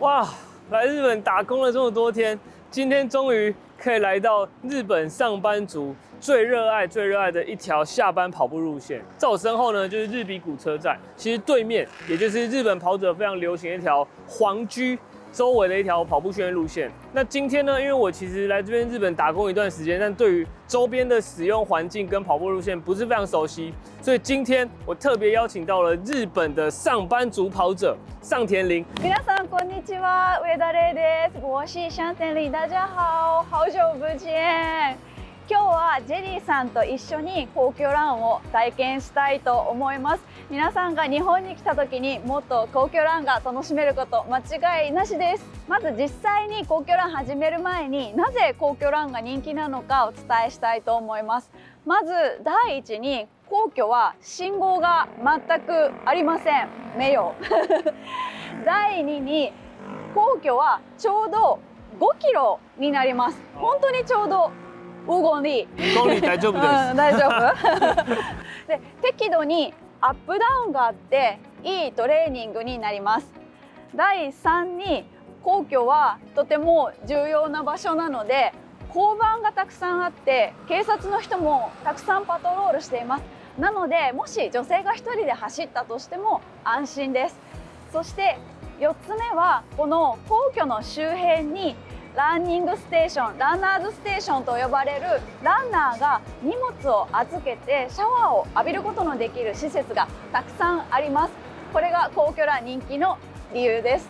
哇，来日本打工了这么多天，今天终于可以来到日本上班族最热爱、最热爱的一条下班跑步路线。在我身后呢，就是日比谷车站，其实对面也就是日本跑者非常流行的一条皇居。周围的一条跑步训练路线。那今天呢，因为我其实来这边日本打工一段时间，但对于周边的使用环境跟跑步路线不是非常熟悉，所以今天我特别邀请到了日本的上班族跑者上田玲。皆さんこんにちは、上田玲です。我是上田玲，大家好，好久不见。 今日はジェリーさんと一緒に皇居ランを体験したいと思います。皆さんが日本に来た時にもっと皇居ランが楽しめること間違いなしです。まず実際に皇居ラン始める前になぜ皇居ランが人気なのかお伝えしたいと思います。まず第一に皇居は信号が全くありません。名誉。第二に皇居はちょうど5キロになります。本当にちょうど黄金里公里大丈夫です、うん、大丈夫。で適度にアップダウンがあっていいトレーニングになります。第3に皇居はとても重要な場所なので交番がたくさんあって警察の人もたくさんパトロールしています。なのでもし女性が1人で走ったとしても安心です。そして4つ目はこの皇居の周辺にランニングステーションランナーズステーションと呼ばれるランナーが荷物を預けてシャワーを浴びることのできる施設がたくさんあります。これが皇居ら人気の理由です。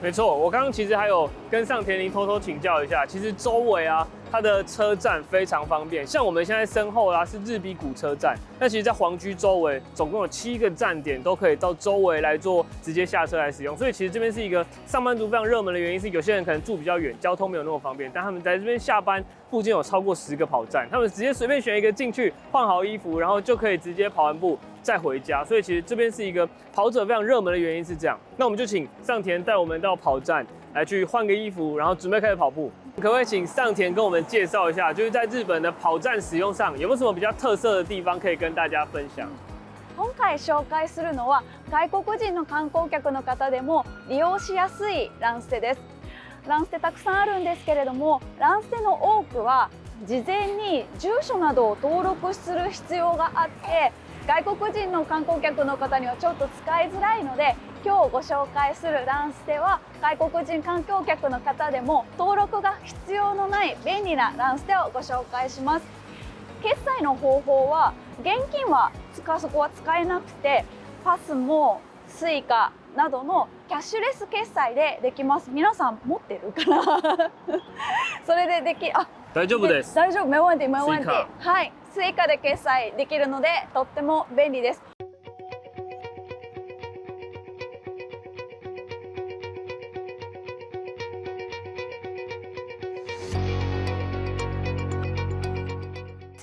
没错，我刚刚其实还有跟上田林偷偷请教一下，其实周围啊，它的车站非常方便。像我们现在身后啦是日比谷车站，那其实，在皇居周围总共有七个站点，都可以到周围来做直接下车来使用。所以其实这边是一个上班族非常热门的原因，是有些人可能住比较远，交通没有那么方便，但他们在这边下班附近有超过十个跑站，他们直接随便选一个进去，换好衣服，然后就可以直接跑完步。再回家，所以其实这边是一个跑者非常热门的原因是这样。那我们就请上田带我们到跑站来去换个衣服，然后准备开始跑步。可不可以请上田跟我们介绍一下，就是在日本的跑站使用上有没有什么比较特色的地方可以跟大家分享？今回紹介するのは外国人の観光客の方でも利用しやすいランステです。ランステたくさんあるんですけれども、ランステの多くは事前に住所などを登録する必要があって。外国人の観光客の方にはちょっと使いづらいので今日ご紹介するランステは外国人観光客の方でも登録が必要のない便利なランステをご紹介します。決済の方法は現金はそこは使えなくてパスも Suica などのキャッシュレス決済でできます。皆さん持ってるかな？それでできあ大丈夫です。大丈夫。没問題没問題はい。スイカで決済できるのでとっても便利です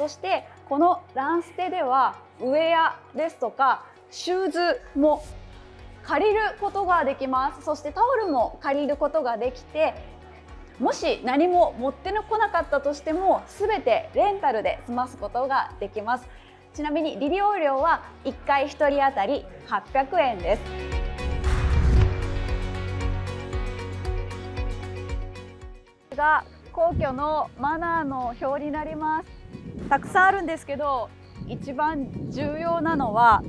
そしてこのランステではウェアですとかシューズも借りることができます。そしてタオルも借りることができてもし何も持ってこなかったとしても全てレンタルで済ますことができます。ちなみに利用料は1回1人当たり800円です。が皇居のマナーの表になります。たくさんあるんですけど一番重要なのは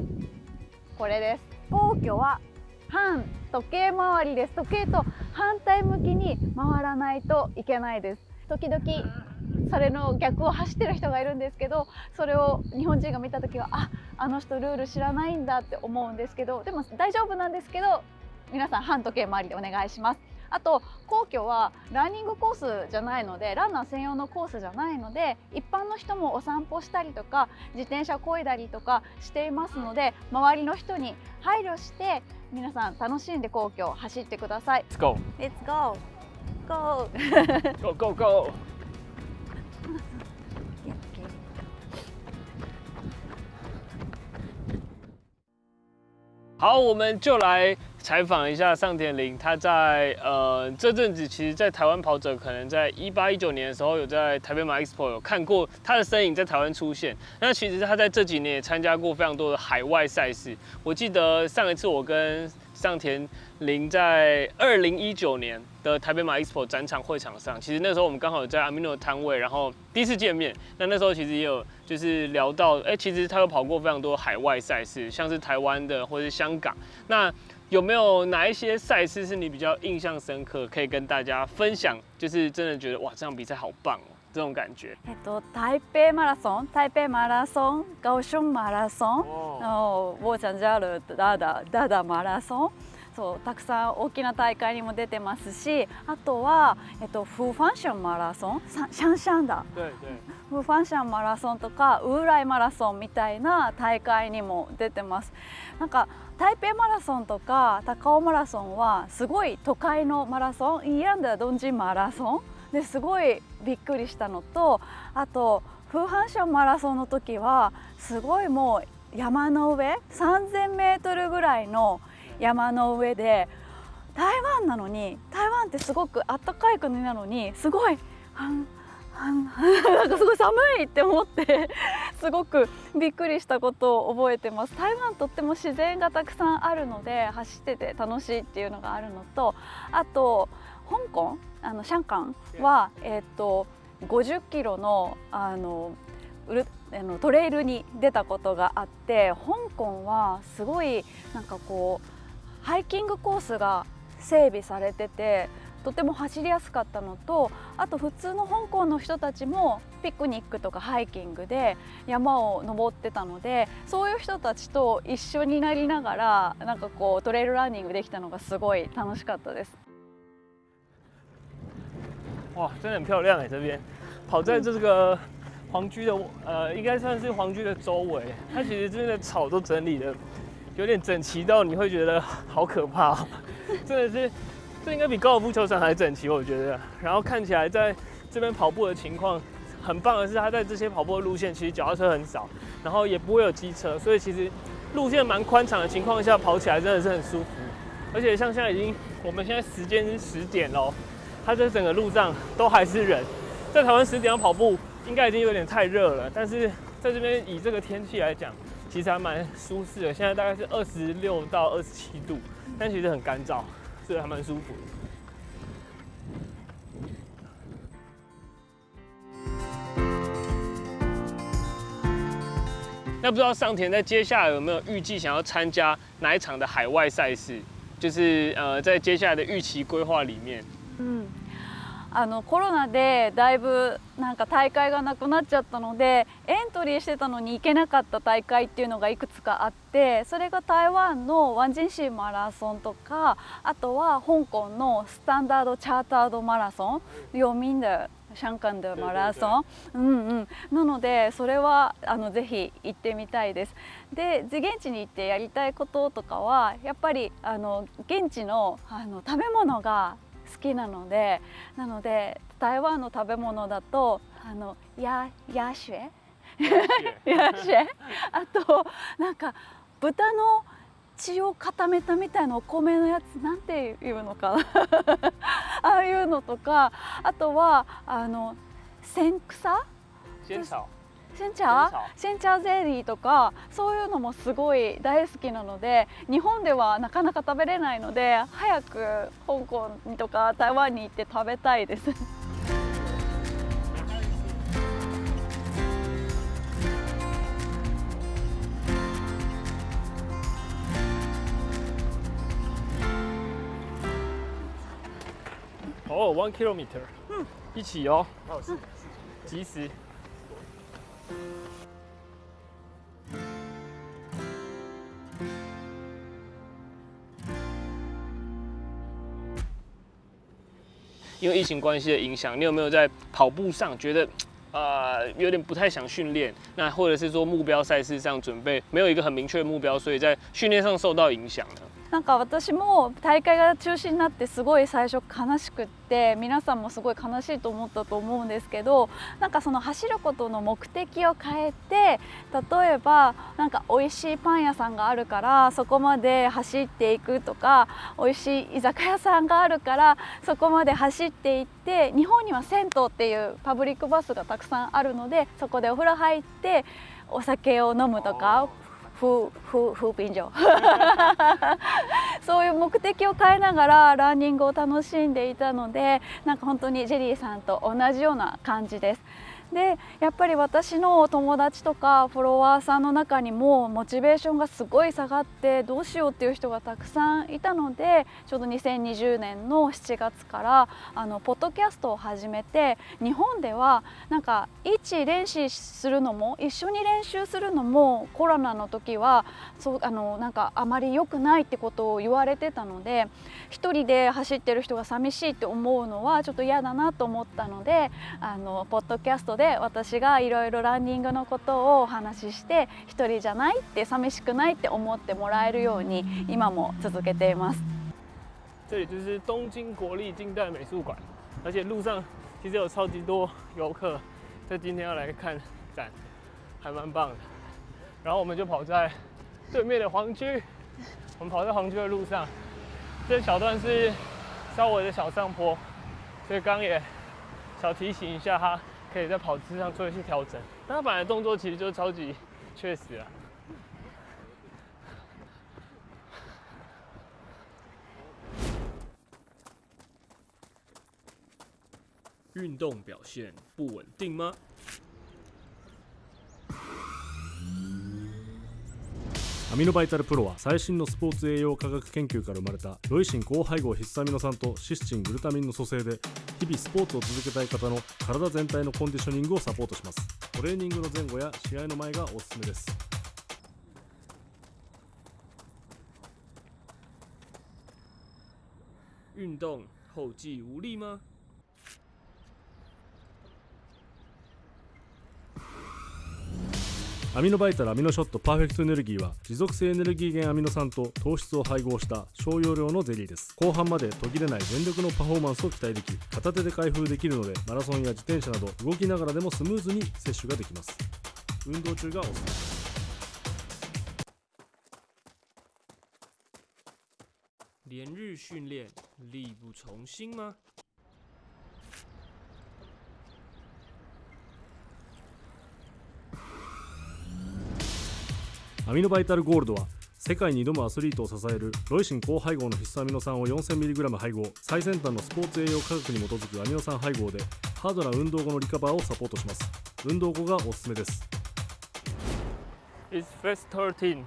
これです。皇居は反時計回りです。時計と反対向きに回らないといけないです。時々それの逆を走ってる人がいるんですけどそれを日本人が見た時はああの人ルール知らないんだって思うんですけどでも大丈夫なんですけど皆さん反時計回りでお願いします。あと皇居はランニングコースじゃないのでランナー専用のコースじゃないので一般の人もお散歩したりとか自転車こいだりとかしていますので周りの人に配慮して皆さん楽しんで皇居走ってください。Let's go! Let's go! Go! go go go! 好，我们就来采访一下上田林。他在呃这阵子，其实，在台湾跑者可能在一八一九年的时候，有在台北马 Expo 有看过他的身影在台湾出现。那其实他在这几年也参加过非常多的海外赛事。我记得上一次我跟上田林在二零一九年的台北马 expo 展场会场上，其实那时候我们刚好在阿米诺的摊位，然后第一次见面。那那时候其实也有就是聊到，哎，其实他有跑过非常多海外赛事，像是台湾的或者是香港。那有没有哪一些赛事是你比较印象深刻，可以跟大家分享？就是真的觉得哇，这场比赛好棒哦，这种感觉。えっと台北マラソン、台北マラソン、高雄マラソン、哦，のボーチャンジャールダダダダマラソン。そうたくさん大きな大会にも出てますしあとは、えっと、フーファンションマラソンさシャンシャンだ对对，フーファンシャンマラソンとかウーライマラソンみたいな大会にも出てますなんか 台北マラソンとか高尾マラソンはすごい都会のマラソンイランダドンジンマラソン ですごいびっくりしたのとあとフーファンションマラソンの時はすごいもう山の上3000メートルぐらいの山の上で台湾なのに台湾ってすごく暖かい国なのにすごいなんかすごい寒いって思ってすごくびっくりしたことを覚えてます。台湾とっても自然がたくさんあるので走ってて楽しいっていうのがあるのとあと香港あのシャンカンは、えっと50キロのあのあのトレイルに出たことがあって香港はすごいなんかこうハイキングコースが整備されててとても走りやすかったのとあと普通の香港の人たちもピクニックとかハイキングで山を登ってたのでそういう人たちと一緒になりながらなんかこうトレイルランニングできたのがすごい楽しかったです。哇，真的很漂亮哎，这边跑在这个皇居的呃，应该算是皇居的周围，它其实这边的草都整理的有点整齐到你会觉得好可怕、哦，真的是，这应该比高尔夫球场还整齐，我觉得。然后看起来在这边跑步的情况很棒的是，它在这些跑步的路线其实脚踏车很少，然后也不会有机车，所以其实路线蛮宽敞的情况下跑起来真的是很舒服。而且像现在已经，我们现在时间是十点喽，它这整个路上都还是人。在台湾十点要跑步，应该已经有点太热了，但是在这边以这个天气来讲，其实还蛮舒适的。现在大概是二十六到二十七度，但其实很干燥，所以还蛮舒服的。那不知道上田在接下来有没有预计想要参加哪一场的海外赛事？就是呃，在接下来的预期规划里面，嗯あのコロナでだいぶなんか大会がなくなっちゃったのでエントリーしてたのに行けなかった大会っていうのがいくつかあってそれが台湾のワンジンシーマラソンとかあとは香港のスタンダードチャータードマラソン読みんだシャンカンでマラソン、うんうん、なのでそれはあのぜひ行ってみたいです。で現地に行ってやりたいこととかはやっぱりあの現地のあの食べ物が好きなのでなので台湾の食べ物だとあのヤヤシュエ。ヤシュエあとなんか豚の血を固めたみたいなお米のやつなんていうのかな？ああいうのとかあとはあの千草？仙草。センチャー仙センチャーゼリーとかそういうのもすごい大好きなので日本ではなかなか食べれないので早く香港とか台湾に行って食べたいです。哦，one kilometer，嗯，一起哦，哦是，及时。因为疫情关系的影响，你有没有在跑步上觉得，呃，有点不太想训练？那或者是说目标赛事上准备没有一个很明确的目标，所以在训练上受到影响呢？なんか私も大会が中止になってすごい最初悲しくって皆さんもすごい悲しいと思ったと思うんですけどなんかその走ることの目的を変えて例えばなんか美味しいパン屋さんがあるからそこまで走っていくとか美味しい居酒屋さんがあるからそこまで走っていって日本には銭湯っていうパブリックバスがたくさんあるのでそこでお風呂入ってお酒を飲むとか風風風便所そういう目的を変えながらランニングを楽しんでいたのでなんか本当にジェリーさんと同じような感じです。でやっぱり私の友達とかフォロワーさんの中にもモチベーションがすごい下がってどうしようっていう人がたくさんいたのでちょうど2020年の7月からあのポッドキャストを始めて日本ではなんか一練習するのも一緒に練習するのもコロナの時はそうあのなんかあまり良くないってことを言われてたので一人で走ってる人が寂しいって思うのはちょっと嫌だなと思ったのであのポッドキャストでで私がいろいろランニングのことをお話しして一人じゃないって寂しくないって思ってもらえるように今も続けています。这里就是东京国立近代美术馆，而且路上其实有超级多游客在今天要来看展，还蛮棒的。然后我们就跑在对面的黄区，我们跑在黄区的路上，这小段是稍微的小上坡，所以刚也小提醒一下他。可以在跑姿上做一些调整，但他本来动作其实就超级 确实啊。运动表现不稳定吗？ミノバイタルプロは最新のスポーツ栄養科学研究から生まれたロイシン高配合必須アミノ酸とシスチングルタミンの組成で日々スポーツを続けたい方の体全体のコンディショニングをサポートしますトレーニングの前後や試合の前がおすすめです运动后继无力吗？アミノバイタルアミノショットパーフェクトエネルギーは持続性エネルギー源アミノ酸と糖質を配合した小容量のゼリーです。後半まで途切れない全力のパフォーマンスを期待でき片手で開封できるのでマラソンや自転車など動きながらでもスムーズに摂取ができます。運動中がおすすめ。です连日训练，力不从心吗？アミノバイタルゴールドは世界に挑むアスリートを支えるロイシン高配合の必須アミノ酸を 4000mg 配合。最先端のスポーツ栄養科学に基づくアミノ酸配合でハードな運動後のリカバーをサポートします。運動後がおすすめです。It's first 13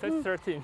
first 13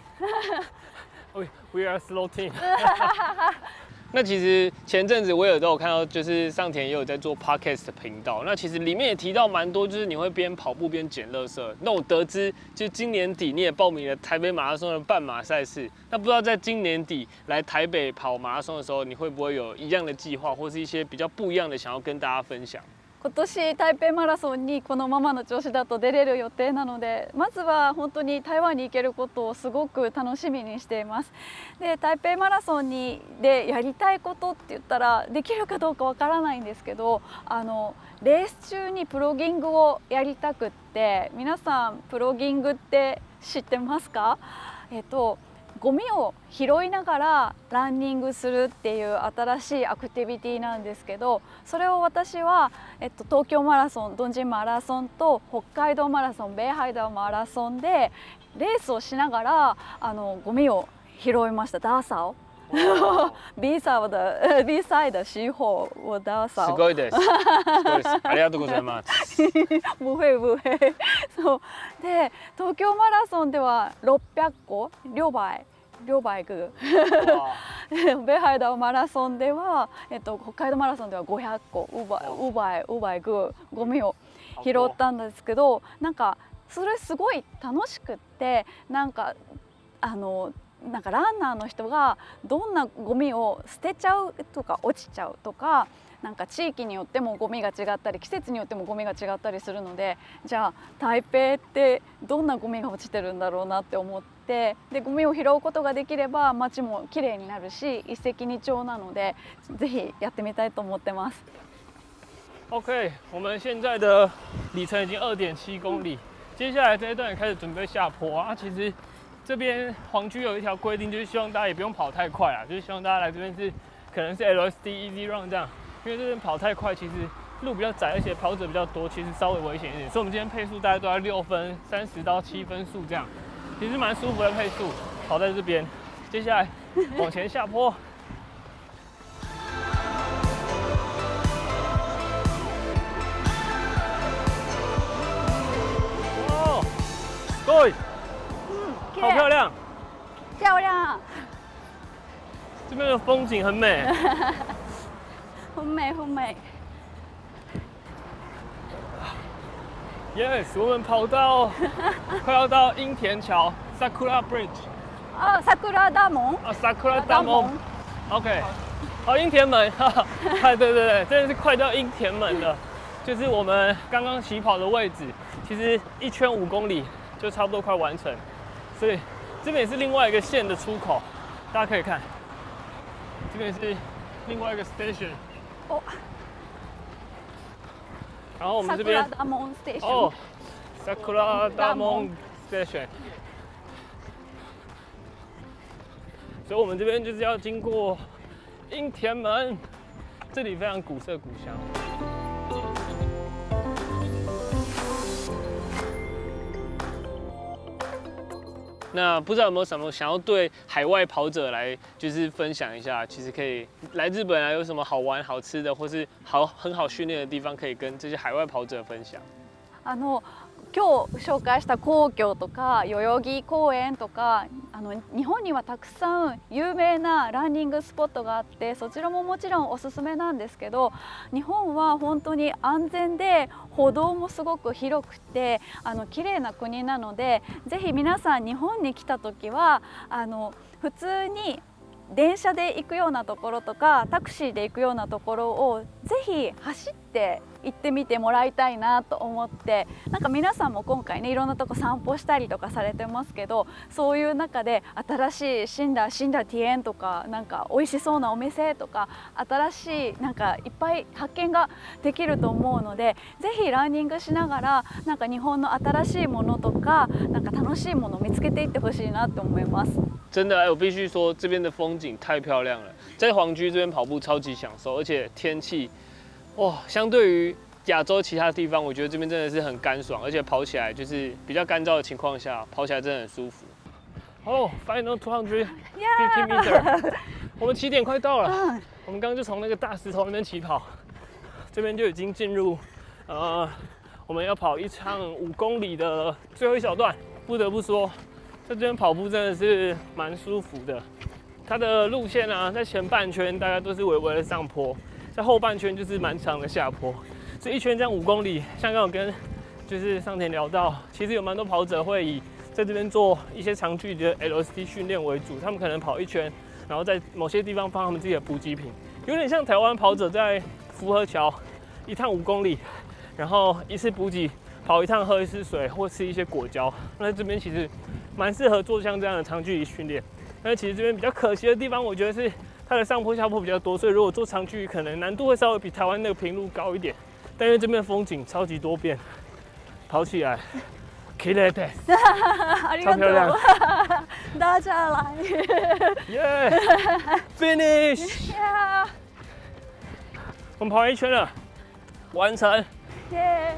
we we are slow team 那其实前阵子我也都有看到，就是上田也有在做 podcast 的频道。那其实里面也提到蛮多，就是你会边跑步边捡垃圾。那我得知，就今年底你也报名了台北马拉松的半马赛事。那不知道在今年底来台北跑马拉松的时候，你会不会有一样的计划，或是一些比较不一样的想要跟大家分享？今年台北マラソンにこのままの調子だと出れる予定なのでまずは本当に台湾に行けることをすごく楽しみにしています。で台北マラソンにでやりたいことって言ったらできるかどうかわからないんですけどあのレース中にプロギングをやりたくって皆さんプロギングって知ってますか？えっとゴミを拾いながらランニングするっていう新しいアクティビティなんですけどそれを私は、えっと、東京マラソンドンジンマラソンと北海道マラソンベイハイダーマラソンでレースをしながらあのゴミを拾いましたダーサを。B サー的 B サイド西后我ダーサすごいです。すごいです。ありがとうございます。不会不会。そうで東京マラソンでは600個両倍両バイクベハイダーマラソンでは、えっと、北海道マラソンでは500個。ウバウバイウバイクゴミを拾ったんですけどなんかそれすごい楽しくってなんかあのなんかランナーの人がどんなゴミを捨てちゃうとか落ちちゃうとかなんか地域によってもゴミが違ったり季節によってもゴミが違ったりするのでじゃあ台北ってどんなゴミが落ちてるんだろうなって思って でゴミを拾うことができれば街もきれいになるし一石二鳥なのでぜひやってみたいと思ってます。OK，我们现在的里程已经二点七公里，接下来这一段也开始准备下坡啊。其实这边黄区有一条规定，就是希望大家也不用跑太快啊，就是希望大家来这边是可能是 LSD Easy Run 这样。因为这边跑太快，其实路比较窄，而且跑者比较多，其实稍微危险一点。所以，我们今天配速大概都在六分三十到七分速这样。 其实蛮舒服的配速，跑在这边。接下来往前下坡。哦，对，嗯，好漂亮！漂亮，这边的风景很美。很 美很美。Yes，我们跑到 快要到樱田桥 （Sakura Bridge） 啊，桜田門。啊，Sakura 大门。OK，好，樱田门，哈 对对对，真的是快到樱田门了，就是我们刚刚起跑的位置，其实一圈五公里就差不多快完成，所以这边也是另外一个线的出口，大家可以看，这边是另外一个 station，お、然后我们这边桜田門ステーション。哦，Sakura 大门 station。所以我们这边就是要经过樱田门，这里非常古色古香。 那不知道有没有什么想要对海外跑者来就是分享一下，其实可以来日本啊，有什么好玩、好吃的，或是好很好训练的地方，可以跟这些海外跑者分享。あの今日紹介した皇居とか代々木公園とかあの日本にはたくさん有名なランニングスポットがあってそちらももちろんおすすめなんですけど日本は本当に安全で歩道もすごく広くてあの綺麗な国なのでぜひ皆さん日本に来た時はあの普通に電車で行くようなところとかタクシーで行くようなところをぜひ走って行ってみてもらいたいなと思ってなんか皆さんも今回ねいろんなとこ散歩したりとかされてますけどそういう中で新しい死んだ死んだティエンとかなんか美味しそうなお店とか新しいなんかいっぱい発見ができると思うのでぜひランニングしながらなんか日本の新しいものとかなんか楽しいものを見つけていってほしいなと思います。真的，我必须说，这边的风景太漂亮了，在皇居这边跑步超级享受，而且天气，哇，相对于亚洲其他地方，我觉得这边真的是很干爽，而且跑起来就是比较干燥的情况下，跑起来真的很舒服。哦、f i n a l two hundred fifty meter，我们起点快到了，我们刚刚就从那个大石头那边起跑，这边就已经进入，呃，我们要跑一场五公里的最后一小段，不得不说。在这边跑步真的是蛮舒服的，它的路线啊，在前半圈大概都是微微的上坡，在后半圈就是蛮长的下坡，这一圈这样五公里，像刚刚跟就是上田聊到，其实有蛮多跑者会以在这边做一些长距离的 LSD 训练为主，他们可能跑一圈，然后在某些地方放他们自己的补给品，有点像台湾跑者在福和桥一趟五公里，然后一次补给跑一趟喝一次水或吃一些果胶，那这边其实。蛮适合做像这样的长距离训练，但其实这边比较可惜的地方，我觉得是它的上坡下坡比较多，所以如果做长距离，可能难度会稍微比台湾那个平路高一点。但是这边风景超级多变，跑起来 k i l l e 超漂亮，大家来，耶，finish，我们跑一圈了，完成，耶，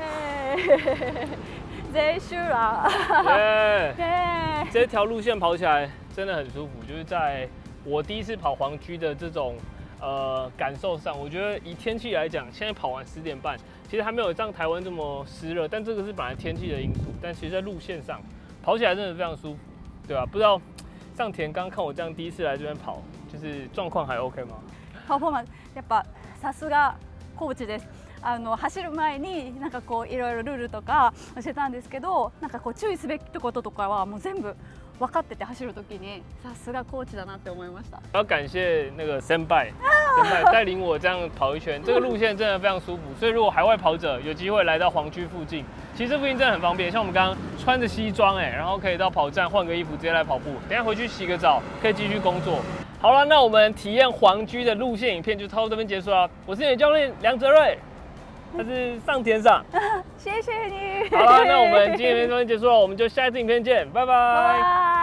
结束，耶，这条路线跑起来真的很舒服，就是在。我第一次跑黄居的这种呃感受上，我觉得以天气来讲，现在跑完十点半，其实还没有像台湾这么湿热，但这个是本来天气的因素，但其实在路线上跑起来真的非常舒服，对吧、不知道上田刚看我这样第一次来这边跑，就是状况还 OK 吗？パフォーマンスやっぱさすがコーチです。あの走る前になんかこういろいろルールとか教えたんですけど、なんかこう注意すべきこととかはもう全部 分かってて走るときにさすがコーチだなって思いました。要感谢那个先拜，先拜带领我这样跑一圈，这个路线真的非常舒服。所以如果海外跑者有机会来到黄居附近，其实这附近真的很方便。像我们刚刚穿着西装哎，然后可以到跑站换个衣服直接来跑步，等一下回去洗个澡可以继续工作。好了，那我们体验黄居的路线影片就到这边结束了。我是你的教练梁哲瑞， 他是上天上。谢谢你。好了，那我们今天影片就结束了，我们就下一次影片见，拜拜拜拜。